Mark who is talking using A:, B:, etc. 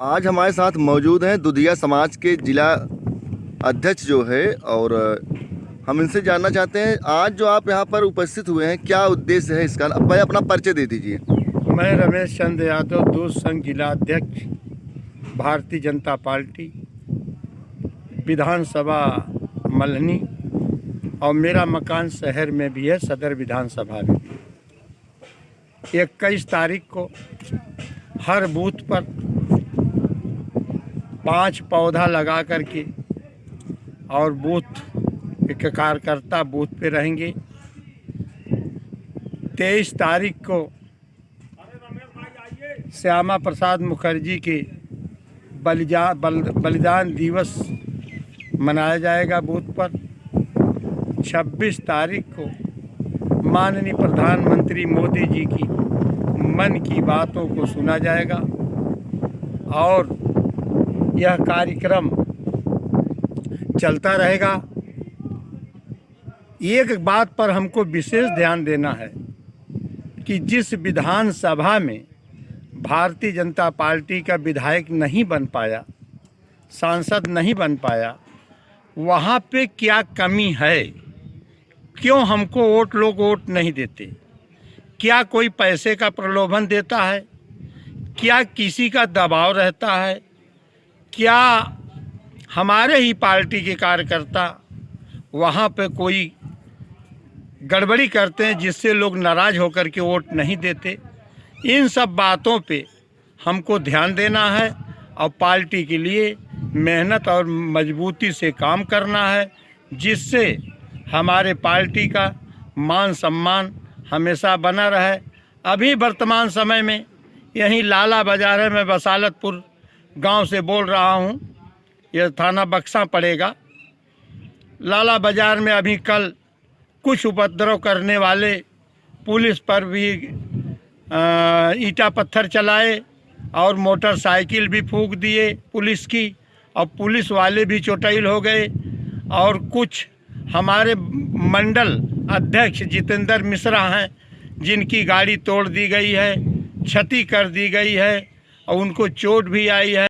A: आज हमारे साथ मौजूद हैं दुधिया समाज के जिला अध्यक्ष जो है और हम इनसे जानना चाहते हैं, आज जो आप यहाँ पर उपस्थित हुए हैं, क्या उद्देश्य है इसका? भाई अपना परिचय दे दीजिए।
B: मैं रमेश चंद्र यादव दूध संघ जिला अध्यक्ष, भारतीय जनता पार्टी, विधानसभा मल्हनी और मेरा मकान शहर में भी है, सदर विधानसभा में इक्कीस तारीख को हर बूथ पर पाँच पौधा लगा करके और बूथ एक कार्यकर्ता बूथ पे रहेंगे। तेईस तारीख को श्यामा प्रसाद मुखर्जी के बलिजा बल, बलिदान दिवस मनाया जाएगा बूथ पर। 26 तारीख को माननीय प्रधानमंत्री मोदी जी की मन की बातों को सुना जाएगा और यह कार्यक्रम चलता रहेगा। एक बात पर हमको विशेष ध्यान देना है कि जिस विधानसभा में भारतीय जनता पार्टी का विधायक नहीं बन पाया, सांसद नहीं बन पाया, वहाँ पे क्या कमी है? क्यों हमको वोट लोग वोट नहीं देते? क्या कोई पैसे का प्रलोभन देता है? क्या किसी का दबाव रहता है? क्या हमारे ही पार्टी के कार्यकर्ता वहाँ पे कोई गड़बड़ी करते हैं जिससे लोग नाराज़ होकर के वोट नहीं देते? इन सब बातों पे हमको ध्यान देना है और पार्टी के लिए मेहनत और मजबूती से काम करना है, जिससे हमारे पार्टी का मान सम्मान हमेशा बना रहे। अभी वर्तमान समय में यहीं लाला बाज़ार है, मैं बसालतपुर गाँव से बोल रहा हूँ, यह थाना बक्सा पड़ेगा। लाला बाज़ार में अभी कल कुछ उपद्रव करने वाले पुलिस पर भी ईटा पत्थर चलाए और मोटरसाइकिल भी फूंक दिए पुलिस की, और पुलिस वाले भी चोटैल हो गए। और कुछ हमारे मंडल अध्यक्ष जितेंद्र मिश्रा हैं, जिनकी गाड़ी तोड़ दी गई है, क्षति कर दी गई है, और उनको चोट भी आई है।